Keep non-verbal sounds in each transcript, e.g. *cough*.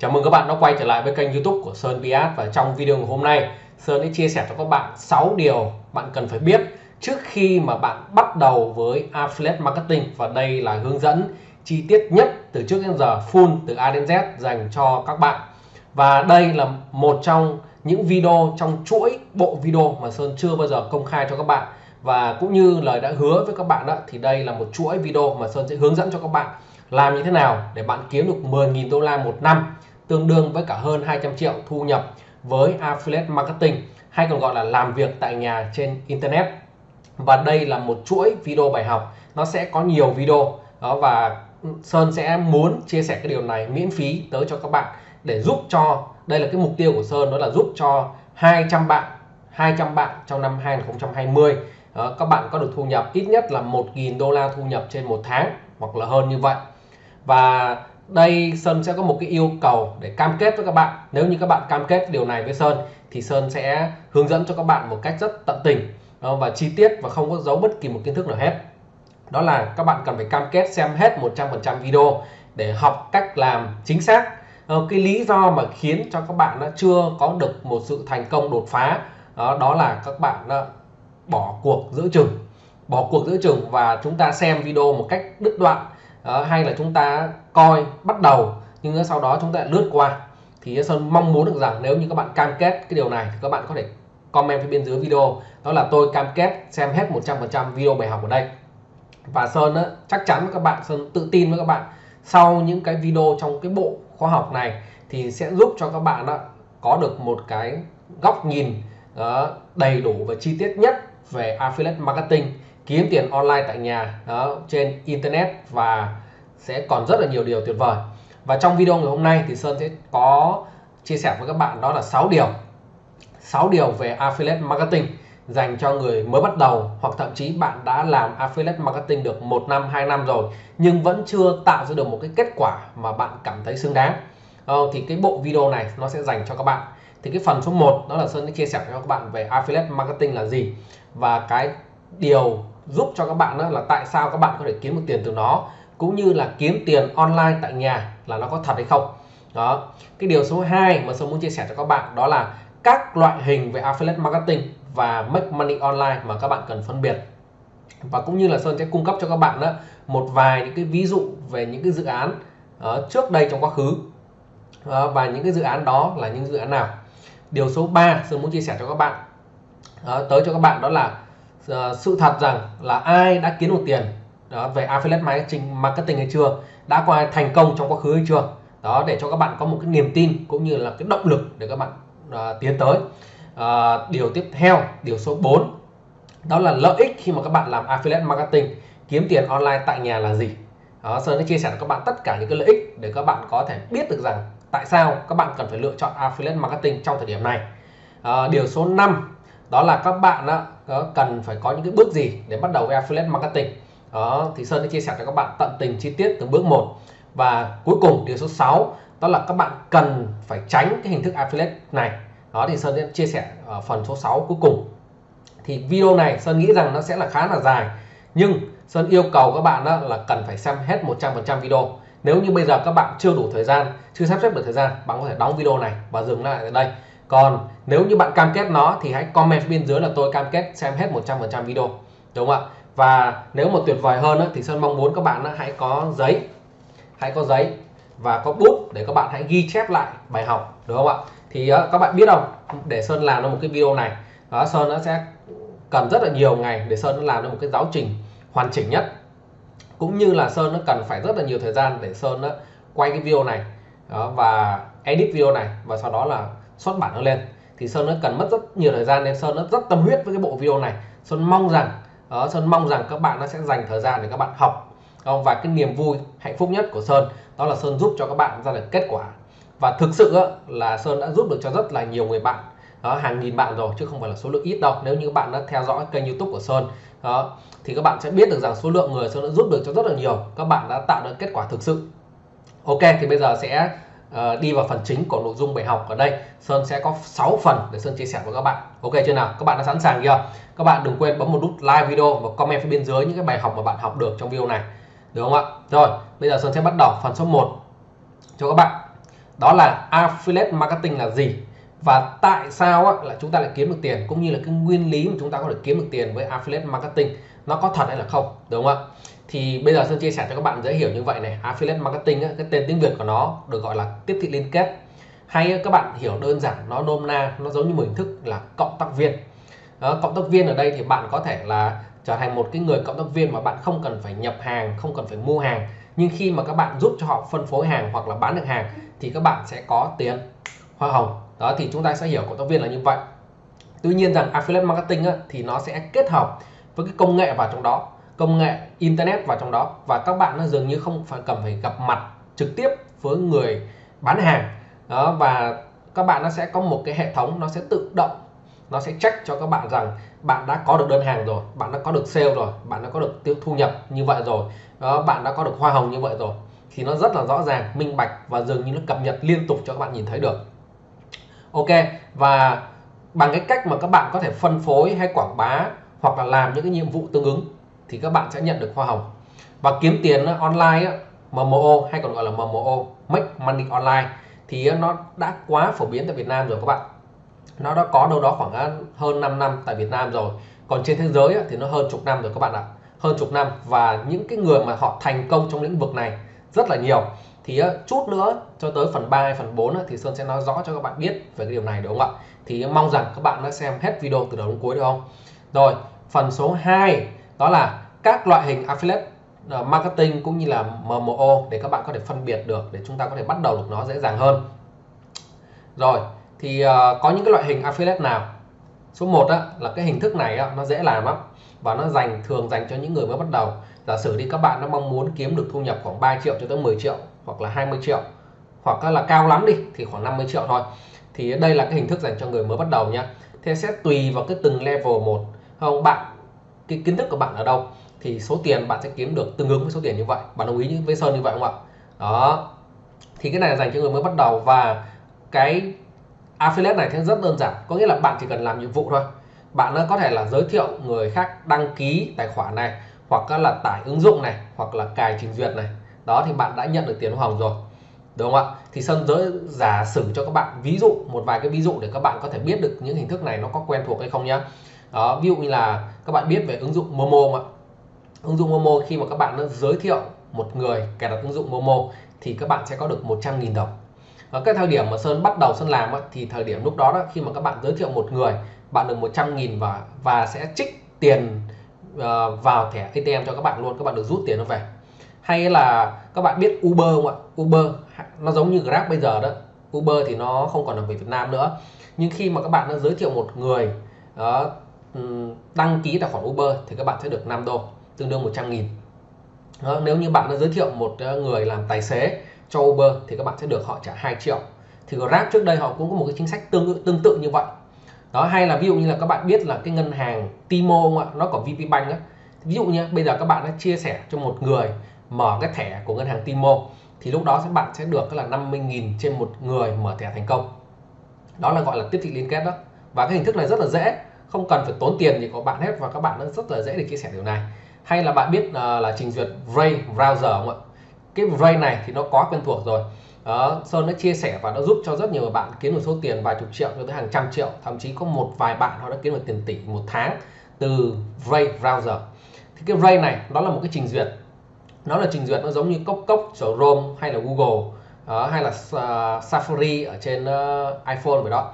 Chào mừng các bạn đã quay trở lại với kênh youtube của Sơn Piat và trong video ngày hôm nay, Sơn sẽ chia sẻ cho các bạn 6 điều bạn cần phải biết trước khi mà bạn bắt đầu với Affiliate Marketing và đây là hướng dẫn chi tiết nhất từ trước đến giờ, full từ A đến Z dành cho các bạn. Và đây là một trong những video, trong chuỗi bộ video mà Sơn chưa bao giờ công khai cho các bạn. Và cũng như lời đã hứa với các bạn đó, thì đây là một chuỗi video mà Sơn sẽ hướng dẫn cho các bạn làm như thế nào để bạn kiếm được 10.000 đô la một năm tương đương với cả hơn 200 triệu thu nhập với Affiliate Marketing hay còn gọi là làm việc tại nhà trên Internet. Và đây là một chuỗi video bài học. Nó sẽ có nhiều video. Đó và Sơn sẽ muốn chia sẻ cái điều này miễn phí tới cho các bạn để giúp cho đây là cái mục tiêu của Sơn đó là giúp cho 200 bạn 200 bạn trong năm 2020 đó, các bạn có được thu nhập ít nhất là 1.000 đô la thu nhập trên một tháng hoặc là hơn như vậy. Và đây Sơn sẽ có một cái yêu cầu để cam kết với các bạn. Nếu như các bạn cam kết điều này với Sơn thì Sơn sẽ hướng dẫn cho các bạn một cách rất tận tình ờ, và chi tiết và không có giấu bất kỳ một kiến thức nào hết. Đó là các bạn cần phải cam kết xem hết 100% video để học cách làm chính xác. Ờ, cái lý do mà khiến cho các bạn chưa có được một sự thành công đột phá đó, đó là các bạn bỏ cuộc giữa chừng bỏ cuộc giữa chừng và chúng ta xem video một cách đứt đoạn đó, hay là chúng ta coi bắt đầu nhưng sau đó chúng ta lướt qua. Thì Sơn mong muốn được rằng nếu như các bạn cam kết cái điều này thì các bạn có thể comment phía bên dưới video. Đó là tôi cam kết xem hết 100% video bài học ở đây. Và Sơn á, chắc chắn với các bạn Sơn tự tin với các bạn sau những cái video trong cái bộ khoa học này thì sẽ giúp cho các bạn đó, có được một cái góc nhìn đó, đầy đủ và chi tiết nhất về affiliate marketing kiếm tiền online tại nhà đó trên internet và sẽ còn rất là nhiều điều tuyệt vời. Và trong video ngày hôm nay thì Sơn sẽ có chia sẻ với các bạn đó là 6 điều. 6 điều về affiliate marketing dành cho người mới bắt đầu hoặc thậm chí bạn đã làm affiliate marketing được một năm hai năm rồi nhưng vẫn chưa tạo ra được một cái kết quả mà bạn cảm thấy xứng đáng. Ờ, thì cái bộ video này nó sẽ dành cho các bạn. Thì cái phần số 1 đó là Sơn sẽ chia sẻ cho các bạn về affiliate marketing là gì và cái điều giúp cho các bạn đó là tại sao các bạn có thể kiếm được tiền từ nó cũng như là kiếm tiền online tại nhà là nó có thật hay không. Đó cái điều số 2 mà Sơn muốn chia sẻ cho các bạn đó là các loại hình về affiliate marketing và make money online mà các bạn cần phân biệt. Và cũng như là Sơn sẽ cung cấp cho các bạn đó một vài những cái ví dụ về những cái dự án uh, trước đây trong quá khứ. Uh, và những cái dự án đó là những dự án nào. Điều số 3 Sơn muốn chia sẻ cho các bạn uh, tới cho các bạn đó là uh, sự thật rằng là ai đã kiếm được tiền đó về affiliate marketing marketing hay chưa đã có ai thành công trong quá khứ hay chưa đó để cho các bạn có một cái niềm tin cũng như là cái động lực để các bạn uh, tiến tới. Uh, điều tiếp theo điều số 4 đó là lợi ích khi mà các bạn làm affiliate marketing kiếm tiền online tại nhà là gì. Đó, Sơn sẽ chia sẻ với các bạn tất cả những cái lợi ích để các bạn có thể biết được rằng tại sao các bạn cần phải lựa chọn affiliate marketing trong thời điểm này. À, điều số 5 đó là các bạn đó, ờ, cần phải có những cái bước gì để bắt đầu với affiliate marketing? Đó thì Sơn đã chia sẻ cho các bạn tận tình chi tiết từng bước một. Và cuối cùng điều số 6 đó là các bạn cần phải tránh cái hình thức affiliate này. Đó thì Sơn sẽ chia sẻ ở phần số 6 cuối cùng. Thì video này Sơn nghĩ rằng nó sẽ là khá là dài nhưng Sơn yêu cầu các bạn đó là cần phải xem hết 100% video. Nếu như bây giờ các bạn chưa đủ thời gian chưa sắp xếp được thời gian bạn có thể đóng video này và dừng lại ở đây. Còn nếu như bạn cam kết nó thì hãy comment bên dưới là tôi cam kết xem hết 100% video đúng không ạ? Và nếu mà tuyệt vời hơn thì Sơn mong muốn các bạn hãy có giấy hãy có giấy và có bút để các bạn hãy ghi chép lại bài học đúng không ạ? Thì ờ, các bạn biết không? Để Sơn làm được một cái video này đó Sơn nó sẽ cần rất là nhiều ngày để Sơn làm được một cái giáo trình hoàn chỉnh nhất. Cũng như là Sơn nó cần phải rất là nhiều thời gian để Sơn nó quay cái video này đó, và edit video này và sau đó là xuất bản nó lên thì Sơn nó cần mất rất nhiều thời gian nên Sơn nó rất tâm huyết với cái bộ video này. Sơn mong rằng đó, Sơn mong rằng các bạn nó sẽ dành thời gian để các bạn học không? và cái niềm vui hạnh phúc nhất của Sơn đó là Sơn giúp cho các bạn ra được kết quả. Và thực sự là Sơn đã giúp được cho rất là nhiều người bạn đó hàng nghìn bạn rồi chứ không phải là số lượng ít đâu. Nếu như các bạn đã theo dõi kênh YouTube của Sơn đó thì các bạn sẽ biết được rằng số lượng người Sơn đã giúp được cho rất là nhiều. Các bạn đã tạo được kết quả thực sự. Ok thì bây giờ sẽ Ờ, đi vào phần chính của nội dung bài học ở đây. Sơn sẽ có 6 phần để Sơn chia sẻ với các bạn. Ok chưa nào? Các bạn đã sẵn sàng chưa? Các bạn đừng quên bấm một nút like video và comment phía bên dưới những cái bài học mà bạn học được trong video này. Được không ạ? Rồi bây giờ Sơn sẽ bắt đầu. Phần số 1 cho các bạn. Đó là affiliate marketing là gì? Và tại sao á, là chúng ta lại kiếm được tiền? Cũng như là cái nguyên lý mà chúng ta có thể kiếm được tiền với affiliate marketing nó có thật hay là không? Đúng không ạ? Thì bây giờ Sơn chia sẻ cho các bạn dễ hiểu như vậy này. Affiliate marketing á, cái tên tiếng Việt của nó được gọi là tiếp thị liên kết. Hay các bạn hiểu đơn giản nó nôm na nó giống như một hình thức là cộng tác viên. Đó, cộng tác viên ở đây thì bạn có thể là trở thành một cái người cộng tác viên mà bạn không cần phải nhập hàng không cần phải mua hàng. Nhưng khi mà các bạn giúp cho họ phân phối hàng hoặc là bán được hàng thì các bạn sẽ có tiền. Hoa hồng. Đó thì chúng ta sẽ hiểu cộng tác viên là như vậy. Tuy nhiên rằng affiliate marketing á, thì nó sẽ kết hợp với cái công nghệ vào trong đó công nghệ internet vào trong đó. Và các bạn nó dường như không phải cần phải gặp mặt trực tiếp với người bán hàng. Đó và các bạn nó sẽ có một cái hệ thống nó sẽ tự động nó sẽ check cho các bạn rằng bạn đã có được đơn hàng rồi bạn đã có được sale rồi bạn đã có được tiêu thu nhập như vậy rồi. Đó, bạn đã có được hoa hồng như vậy rồi. Thì nó rất là rõ ràng minh bạch và dường như nó cập nhật liên tục cho các bạn nhìn thấy được. Ok và bằng cái cách mà các bạn có thể phân phối hay quảng bá hoặc là làm những cái nhiệm vụ tương ứng thì các bạn sẽ nhận được hoa hồng. Và kiếm tiền online MMO hay còn gọi là MMO Make Money Online, thì nó đã quá phổ biến tại Việt Nam rồi các bạn. Nó đã có đâu đó khoảng hơn 5 năm tại Việt Nam rồi. Còn trên thế giới thì nó hơn chục năm rồi các bạn ạ. Hơn chục năm và những cái người mà họ thành công trong lĩnh vực này rất là nhiều. Thì chút nữa, cho tới phần 3 phần 4 thì Sơn sẽ nói rõ cho các bạn biết về cái điều này đúng không ạ? Thì mong rằng các bạn đã xem hết video từ đầu đến cuối được không? Rồi, phần số 2 đó là các loại hình affiliate ờ, marketing cũng như là MMO để các bạn có thể phân biệt được để chúng ta có thể bắt đầu được nó dễ dàng hơn. Rồi thì uh, có những cái loại hình affiliate nào? Số 1 á, là cái hình thức này á, nó dễ làm lắm và nó dành thường dành cho những người mới bắt đầu. Giả sử đi các bạn nó mong muốn kiếm được thu nhập khoảng 3 triệu cho tới 10 triệu hoặc là 20 triệu hoặc là cao lắm đi thì khoảng 50 triệu thôi. Thì đây là cái hình thức dành cho người mới bắt đầu nhá thế sẽ tùy vào cái từng level một. Không bạn cái kiến thức của bạn ở đâu, thì số tiền bạn sẽ kiếm được tương ứng với số tiền như vậy. Bạn đồng ý với Sơn như vậy không ạ? Đó. Thì cái này là dành cho người mới bắt đầu và cái affiliate này thì rất đơn giản. Có nghĩa là bạn chỉ cần làm nhiệm vụ thôi. Bạn có thể là giới thiệu người khác đăng ký tài khoản này, hoặc là tải ứng dụng này, hoặc là cài trình duyệt này. Đó, thì bạn đã nhận được tiền hoa hồng rồi. Đúng không ạ? Thì Sơn giới giả sử cho các bạn ví dụ, một vài cái ví dụ để các bạn có thể biết được những hình thức này nó có quen thuộc hay không nhá đó ví dụ như là các bạn biết về ứng dụng Momo ạ? Ứng dụng Momo khi mà các bạn nó giới thiệu một người cài đặt ứng dụng Momo thì các bạn sẽ có được 100.000 đồng. Ở cái thời điểm mà Sơn bắt đầu Sơn làm thì thời điểm lúc đó, đó khi mà các bạn giới thiệu một người bạn được 100.000 và và sẽ trích tiền ờ, vào thẻ ATM cho các bạn luôn các bạn được rút tiền nó về. Hay là các bạn biết Uber không ạ? Uber nó giống như Grab bây giờ đó. Uber thì nó không còn ở Việt Nam nữa. Nhưng khi mà các bạn đã giới thiệu một người đó, Ừ, đăng ký tài khoản Uber thì các bạn sẽ được 5 đô tương đương 100 nghìn. Đó, nếu như bạn đã giới thiệu một ờ, người làm tài xế cho Uber thì các bạn sẽ được họ trả 2 triệu. Thì Grab trước đây họ cũng có một cái chính sách tương tương tự như vậy. Đó hay là ví dụ như là các bạn biết là cái ngân hàng Timo không ạ? Nó có VP Bank á. Ví dụ như bây giờ các bạn đã chia sẻ cho một người mở cái thẻ của ngân hàng Timo thì lúc đó các bạn sẽ được là 50.000 trên một người mở thẻ thành công. Đó là gọi là tiếp thị liên kết đó. Và cái hình thức này rất là dễ không cần phải tốn tiền gì có bạn hết và các bạn rất là dễ để chia sẻ điều này. Hay là bạn biết uh, là trình duyệt Ray browser không ạ? Cái Ray này thì nó quá quen thuộc rồi. Đó, Sơn đã chia sẻ và đã giúp cho rất nhiều bạn kiếm được số tiền vài chục triệu cho tới hàng trăm triệu. Thậm chí có một vài bạn họ đã kiếm được tiền tỷ một tháng từ Ray browser. Thì cái Ray này nó là một cái trình duyệt. Nó là trình duyệt nó giống như cốc cốc của Chrome hay là Google uh, hay là uh, Safari ở trên uh, iPhone vậy đó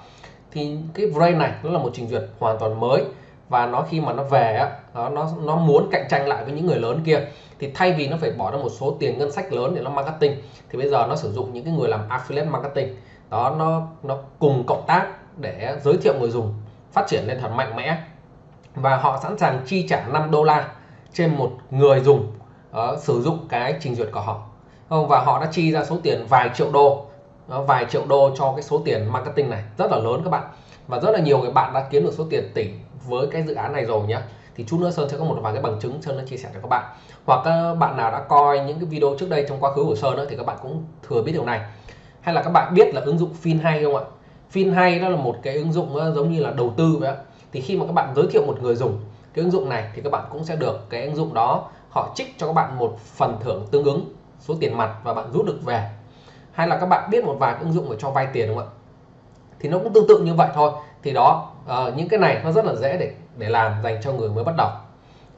thì cái Brain này nó là một trình duyệt hoàn toàn mới. Và nó khi mà nó về nó nó nó muốn cạnh tranh lại với những người lớn kia thì thay vì nó phải bỏ ra một số tiền ngân sách lớn để nó marketing thì bây giờ nó sử dụng những cái người làm affiliate marketing. Đó nó nó cùng cộng tác để giới thiệu người dùng phát triển lên thật mạnh mẽ. Và họ sẵn sàng chi trả 5 đô la trên một người dùng uh, sử dụng cái trình duyệt của họ. Ờ, và họ đã chi ra số tiền vài triệu đô vài triệu đô cho cái số tiền marketing này. Rất là lớn các bạn. Và rất là nhiều người bạn đã kiếm được số tiền tỷ với cái dự án này rồi nhé thì chút nữa Sơn sẽ có một vài cái bằng chứng Sơn đã chia sẻ cho các bạn. Hoặc các bạn nào đã coi những cái video trước đây trong quá khứ của Sơn đó, thì các bạn cũng thừa biết điều này. Hay là các bạn biết là ứng dụng Fin hay không ạ? Fin hay đó là một cái ứng dụng ờ, giống như là đầu tư vậy thì khi mà các bạn giới thiệu một người dùng cái ứng dụng này thì các bạn cũng sẽ được cái ứng dụng đó họ trích cho các bạn một phần thưởng tương ứng số tiền mặt và bạn rút được về hay là các bạn biết một vài ứng dụng để cho vay tiền đúng không ạ? Thì nó cũng tương tự như vậy thôi. Thì đó uh, những cái này nó rất là dễ để để làm dành cho người mới bắt đầu.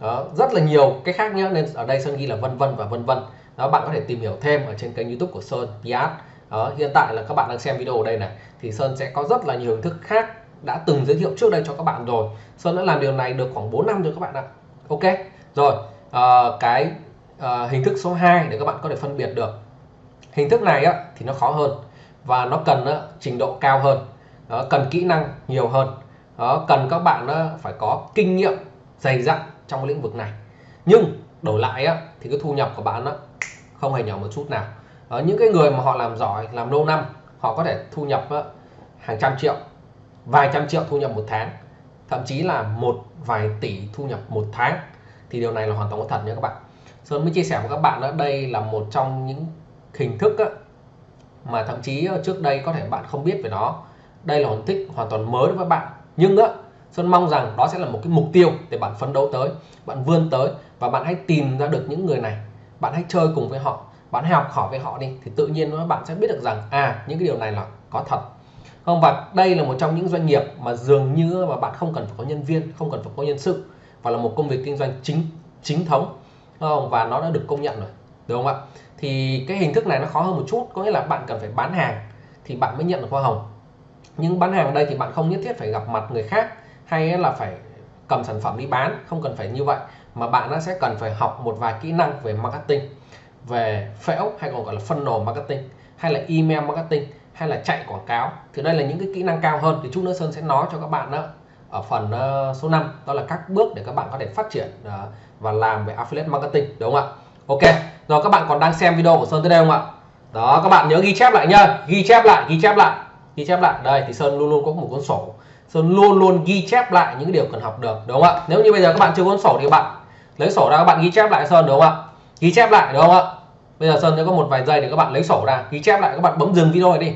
Đó, rất là nhiều cái khác nhá nên ở đây Sơn ghi là vân vân và vân vân. Đó bạn có thể tìm hiểu thêm ở trên kênh YouTube của Sơn Piat đó, hiện tại là các bạn đang xem video ở đây này. Thì Sơn sẽ có rất là nhiều hình thức khác đã từng giới thiệu trước đây cho các bạn rồi. Sơn đã làm điều này được khoảng 4 năm rồi các bạn ạ. Ok rồi uh, cái uh, hình thức số 2 để các bạn có thể phân biệt được hình thức này á, thì nó khó hơn và nó cần á, trình độ cao hơn. Đó, cần kỹ năng nhiều hơn. Đó, cần các bạn á, phải có kinh nghiệm dày dặn trong lĩnh vực này. Nhưng đổi lại á, thì cái thu nhập của bạn á, không hề nhỏ một chút nào. Đó, những cái người mà họ làm giỏi làm lâu năm họ có thể thu nhập á, hàng trăm triệu vài trăm triệu thu nhập một tháng thậm chí là một vài tỷ thu nhập một tháng thì điều này là hoàn toàn có thật nha các bạn. Sơn mới chia sẻ với các bạn đó đây là một trong những hình thức á, mà thậm chí ờ, trước đây có thể bạn không biết về nó. Đây là hình thức hoàn toàn mới đối với bạn. Nhưng á xuân mong rằng đó sẽ là một cái mục tiêu để bạn phấn đấu tới bạn vươn tới và bạn hãy tìm ra được những người này. Bạn hãy chơi cùng với họ bạn hãy học hỏi với họ đi thì tự nhiên bạn sẽ biết được rằng à những cái điều này là có thật. Không và đây là một trong những doanh nghiệp mà dường như mà bạn không cần phải có nhân viên không cần phải có nhân sự và là một công việc kinh doanh chính chính thống. Không và nó đã được công nhận rồi đúng không ạ? Thì cái hình thức này nó khó hơn một chút, có nghĩa là bạn cần phải bán hàng thì bạn mới nhận được hoa hồng. Nhưng bán hàng ở đây thì bạn không nhất thiết phải gặp mặt người khác hay là phải cầm sản phẩm đi bán, không cần phải như vậy, mà bạn nó sẽ cần phải học một vài kỹ năng về marketing, về phễu hay còn gọi là funnel marketing, hay là email marketing, hay là chạy quảng cáo. Thì đây là những cái kỹ năng cao hơn. Thì chút nữa Sơn sẽ nói cho các bạn đó ở phần ờ, số 5 đó là các bước để các bạn có thể phát triển ờ, và làm về affiliate marketing, đúng không ạ? Ok rồi, các bạn còn đang xem video của Sơn tới đây không ạ? Đó, các bạn nhớ ghi chép lại nhá. Ghi chép lại, ghi chép lại, ghi chép lại. Đây, thì Sơn luôn luôn có một cuốn sổ. Sơn luôn luôn ghi chép lại những điều cần học được, đúng không ạ? Nếu như bây giờ các bạn chưa cuốn sổ thì bạn lấy sổ ra, các bạn ghi chép lại Sơn, đúng không ạ? Ghi chép lại, đúng không ạ? Bây giờ Sơn sẽ có một vài giây để các bạn lấy sổ ra, ghi chép lại. Các bạn bấm dừng video này đi.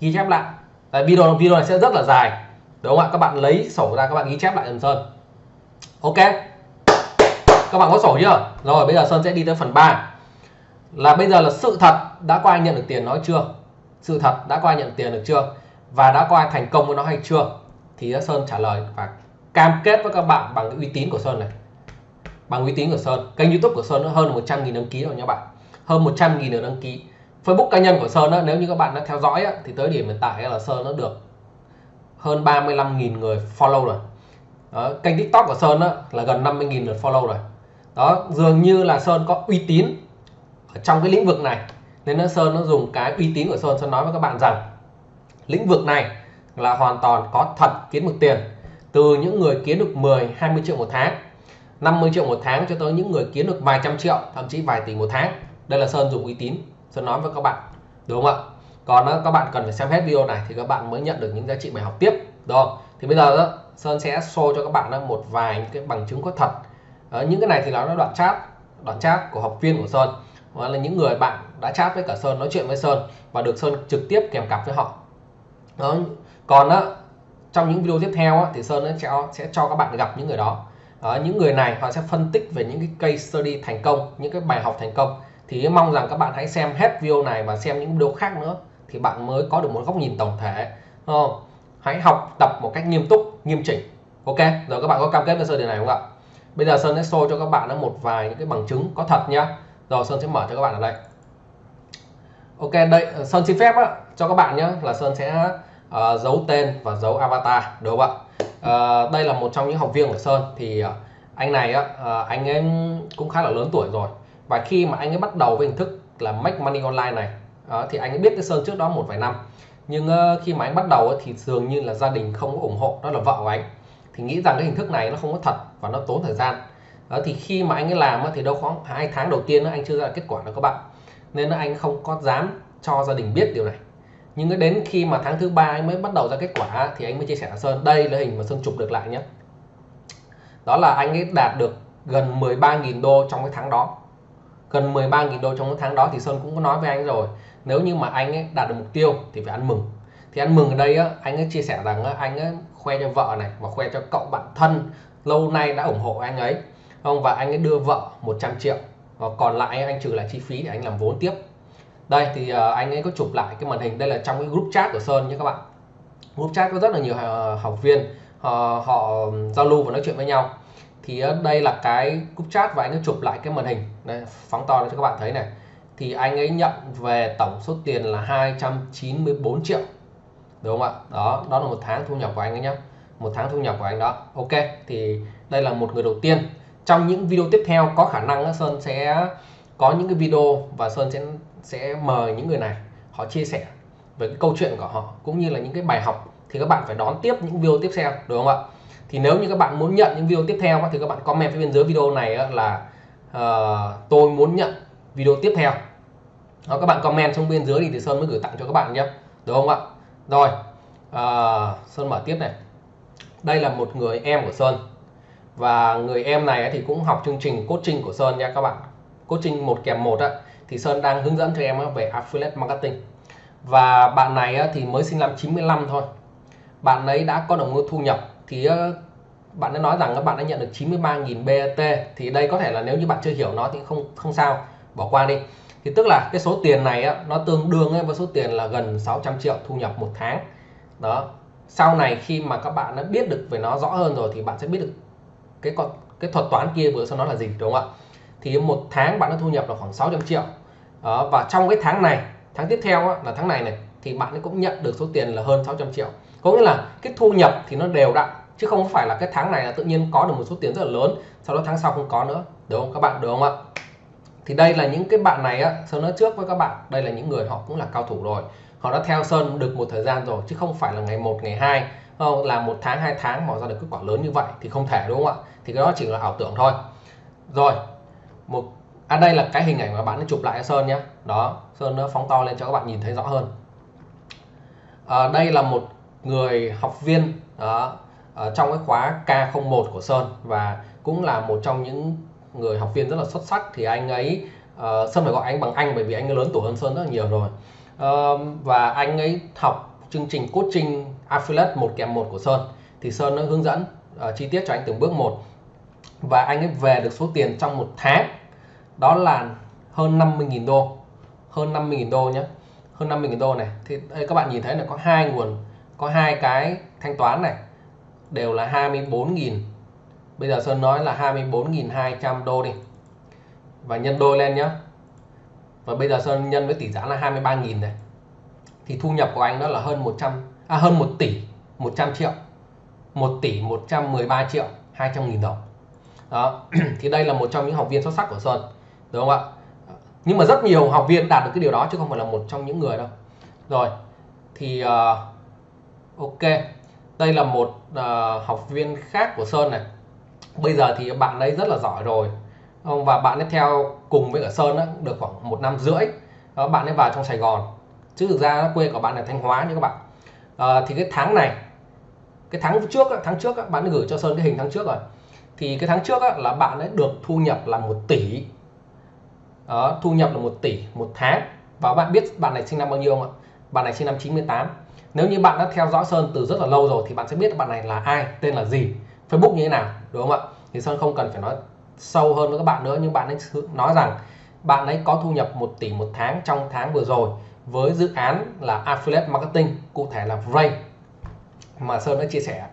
Ghi chép lại. Tại video video này sẽ rất là dài, đúng không ạ? Các bạn lấy sổ ra, các bạn ghi chép lại dần Sơn. Ok. Các bạn có sổ chưa? Rồi, bây giờ Sơn sẽ đi tới phần 3 là bây giờ là sự thật đã có ai nhận được tiền nói chưa? Sự thật đã có ai nhận tiền được chưa? Và đã có ai thành công với nó hay chưa? Thì Sơn trả lời và cam kết với các bạn bằng cái uy tín của Sơn này. Bằng uy tín của Sơn. Kênh YouTube của Sơn nó hơn 100.000 đăng ký rồi nha bạn. Hơn 100.000 được đăng ký. Facebook cá nhân của Sơn đó, nếu như các bạn đã theo dõi á, thì tới điểm hiện tại là Sơn nó được hơn 35.000 người follow rồi. Đó, kênh TikTok của Sơn đó, là gần 50.000 lượt follow rồi. Đó dường như là Sơn có uy tín ở trong cái lĩnh vực này nên nó Sơn nó dùng cái uy tín của Sơn Sơn nói với các bạn rằng lĩnh vực này là hoàn toàn có thật kiếm được tiền từ những người kiếm được 10 20 triệu một tháng 50 triệu một tháng cho tới những người kiếm được vài trăm triệu thậm chí vài tỷ một tháng. Đây là Sơn dùng uy tín Sơn nói với các bạn đúng không ạ? Còn các bạn cần phải xem hết video này thì các bạn mới nhận được những giá trị bài học tiếp đó thì bây giờ đó, Sơn sẽ show cho các bạn một vài những cái bằng chứng có thật. Ờ, những cái này thì nó là đoạn chat đoạn chat của học viên của Sơn đó là những người bạn đã chat với cả Sơn nói chuyện với Sơn và được Sơn trực tiếp kèm cặp với họ. Đó còn á trong những video tiếp theo á thì Sơn sẽ sẽ cho các bạn gặp những người đó. Đó, những người này họ sẽ phân tích về những cái case study thành công những cái bài học thành công. Thì mong rằng các bạn hãy xem hết video này và xem những video khác nữa thì bạn mới có được một góc nhìn tổng thể. Không? hãy học tập một cách nghiêm túc nghiêm chỉnh. Ok rồi các bạn có cam kết với Sơn điều này không ạ? Bây giờ Sơn sẽ show cho các bạn một vài những cái bằng chứng có thật nhá rồi Sơn sẽ mở cho các bạn ở đây. Ok đây ờ, Sơn xin phép á, cho các bạn nhé là Sơn sẽ uh, giấu tên và giấu avatar đúng không ạ? Uh, đây là một trong những học viên của Sơn thì uh, anh này á, uh, anh ấy cũng khá là lớn tuổi rồi. Và khi mà anh ấy bắt đầu với hình thức là make money online này uh, thì anh ấy biết cái Sơn trước đó một vài năm. Nhưng uh, khi mà anh bắt đầu thì dường như là gia đình không có ủng hộ đó là vợ của anh. Thì nghĩ rằng cái hình thức này nó không có thật và nó tốn thời gian đó, thì khi mà anh ấy làm thì đâu khoảng hai tháng đầu tiên anh chưa ra kết quả đâu các bạn. Nên anh không có dám cho gia đình biết điều này. Nhưng đến khi mà tháng thứ ba anh mới bắt đầu ra kết quả thì anh mới chia sẻ Sơn đây là hình mà Sơn chụp được lại nhé đó là anh ấy đạt được gần 13.000 đô trong cái tháng đó. Gần 13.000 đô trong cái tháng đó thì Sơn cũng có nói với anh rồi nếu như mà anh ấy đạt được mục tiêu thì phải ăn mừng. Thì ăn mừng ở đây á, anh ấy chia sẻ rằng á, anh ấy khoe cho vợ này và khoe cho cậu bạn thân lâu nay đã ủng hộ anh ấy không và anh ấy đưa vợ 100 triệu. Và còn lại anh trừ lại chi phí để anh làm vốn tiếp. Đây thì ờ, anh ấy có chụp lại cái màn hình. Đây là trong cái group chat của Sơn nhé các bạn. Group chat có rất là nhiều ờ, học viên ờ, họ, họ giao lưu và nói chuyện với nhau. Thì đây là cái group chat và anh ấy chụp lại cái màn hình. Đây phóng to cho các bạn thấy này. Thì anh ấy nhận về tổng số tiền là 294 triệu. Đúng không ạ? Đó đó là một tháng thu nhập của anh ấy nhé một tháng thu nhập của anh đó. Ok thì đây là một người đầu tiên trong những video tiếp theo có khả năng Sơn sẽ có những cái video và Sơn sẽ sẽ mời những người này họ chia sẻ về cái câu chuyện của họ cũng như là những cái bài học thì các bạn phải đón tiếp những video tiếp theo đúng không ạ? Thì nếu như các bạn muốn nhận những video tiếp theo thì các bạn comment phía bên dưới video này là uh, tôi muốn nhận video tiếp theo. Đó, các bạn comment xuống bên dưới thì Sơn mới gửi tặng cho các bạn nhé đúng không ạ? Rồi uh, Sơn mở tiếp này. Đây là một người em của Sơn và người em này thì cũng học chương trình coaching của Sơn nha các bạn. Coaching một kèm một á, thì Sơn đang hướng dẫn cho em về affiliate marketing. Và bạn này thì mới sinh năm 95 thôi. Bạn ấy đã có đồng thu nhập thì bạn ấy nói rằng các bạn đã nhận được 93.000 BAT thì đây có thể là nếu như bạn chưa hiểu nó thì không không sao, bỏ qua đi. Thì tức là cái số tiền này nó tương đương với số tiền là gần 600 triệu thu nhập một tháng. Đó. Sau này khi mà các bạn đã biết được về nó rõ hơn rồi thì bạn sẽ biết được cái con cái thuật toán kia vừa sau nó là gì đúng không ạ? Thì một tháng bạn đã thu nhập là khoảng 600 triệu. Đó, và trong cái tháng này tháng tiếp theo á, là tháng này này thì bạn cũng nhận được số tiền là hơn 600 triệu. Có nghĩa là cái thu nhập thì nó đều đặn chứ không phải là cái tháng này là tự nhiên có được một số tiền rất là lớn sau đó tháng sau không có nữa. Đúng không các bạn? Đúng không ạ? Thì đây là những cái bạn này á Sơn nói trước với các bạn đây là những người họ cũng là cao thủ rồi. Họ đã theo Sơn được một thời gian rồi chứ không phải là ngày 1 ngày 2 không là một tháng hai tháng mà ra được kết quả lớn như vậy thì không thể đúng không ạ? Thì cái đó chỉ là ảo tưởng thôi. Rồi một à đây là cái hình ảnh mà bạn đã chụp lại cho Sơn nhé. Đó Sơn nó phóng to lên cho các bạn nhìn thấy rõ hơn. À, đây là một người học viên đó, ở trong cái khóa K01 của Sơn và cũng là một trong những người học viên rất là xuất sắc. Thì anh ấy uh, Sơn phải gọi anh bằng anh bởi vì anh ấy lớn tuổi hơn Sơn rất là nhiều rồi. Uh, và anh ấy học chương trình coaching affiliate một kèm một của Sơn. Thì Sơn nó hướng dẫn uh, chi tiết cho anh từng bước một. Và anh ấy về được số tiền trong một tháng. Đó là hơn 50.000 đô. Hơn 50.000 đô nhé hơn 50.000 đô này. Thì đây các bạn nhìn thấy là có hai nguồn có hai cái thanh toán này. Đều là 24.000 bây giờ Sơn nói là 24.200 đô đi. Và nhân đôi lên nhé và bây giờ Sơn nhân với tỷ giá là 23.000 này thì thu nhập của anh đó là hơn 100 à hơn 1 tỷ 100 triệu. 1 tỷ 113 triệu 200 nghìn đồng. Đó *clears throat* thì đây là một trong những học viên xuất sắc của Sơn đúng không ạ? Nhưng mà rất nhiều học viên đạt được cái điều đó chứ không phải là một trong những người đâu. Rồi thì uh, ok đây là một uh, học viên khác của Sơn này. Bây giờ thì bạn ấy rất là giỏi rồi và bạn ấy theo cùng với cả Sơn đó, được khoảng một năm rưỡi. Đó, bạn ấy vào trong Sài Gòn chứ thực ra quê của bạn là Thanh Hóa nha các bạn. À, thì cái tháng này cái tháng trước tháng trước bạn gửi cho Sơn cái hình tháng trước rồi. Thì cái tháng trước là bạn ấy được thu nhập là một tỷ. Đó, thu nhập là một tỷ một tháng. Và bạn biết bạn này sinh năm bao nhiêu không ạ? Bạn này sinh năm 98 nếu như bạn đã theo dõi Sơn từ rất là lâu rồi thì bạn sẽ biết bạn này là ai tên là gì Facebook như thế nào đúng không ạ? Thì Sơn không cần phải nói sâu hơn với các bạn nữa nhưng bạn ấy nói rằng bạn ấy có thu nhập 1 tỷ một tháng trong tháng vừa rồi với dự án là affiliate marketing cụ thể là Ray mà Sơn đã chia sẻ.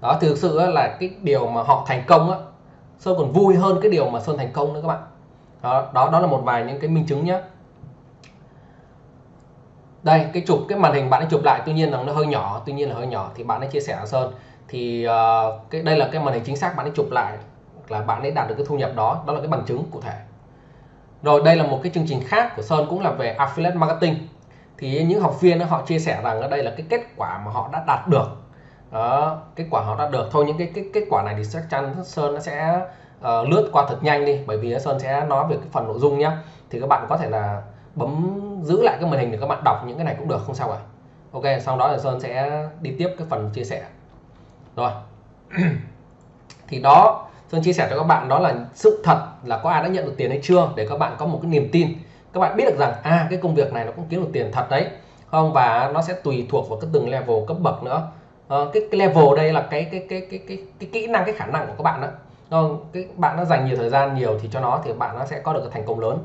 Đó thực sự là cái điều mà họ thành công á Sơn còn vui hơn cái điều mà Sơn thành công nữa các bạn. Đó đó đó là một vài những cái minh chứng nhé đây cái chụp cái màn hình bạn ấy chụp lại tuy nhiên là nó hơi nhỏ tuy nhiên là hơi nhỏ thì bạn ấy chia sẻ là Sơn. Thì uh, cái đây là cái màn hình chính xác bạn ấy chụp lại là bạn ấy đạt được cái thu nhập đó. Đó là cái bằng chứng cụ thể. Rồi đây là một cái chương trình khác của Sơn cũng là về affiliate marketing thì những học viên họ chia sẻ rằng ở đây là cái kết quả mà họ đã đạt được. Đó kết quả họ đạt được. Thôi những cái cái kết quả này thì chắc chắn Sơn nó sẽ uh, lướt qua thật nhanh đi bởi vì Sơn sẽ nói về cái phần nội dung nhé thì các bạn có thể là bấm giữ lại cái màn hình để các bạn đọc những cái này cũng được không sao cả. Ok sau đó là Sơn sẽ đi tiếp cái phần chia sẻ. Rồi. *clears throat* Thì đó Sơn chia sẻ cho các bạn đó là sự thật là có ai đã nhận được tiền hay chưa để các bạn có một cái niềm tin các bạn biết được rằng à cái công việc này nó cũng kiếm được tiền thật đấy. Không và nó sẽ tùy thuộc vào cái từng level cấp bậc nữa. À, cái, cái level đây là cái cái cái cái cái cái kỹ năng cái khả năng của các bạn đó. Không cái bạn nó dành nhiều thời gian nhiều thì cho nó thì bạn nó sẽ có được cái thành công lớn.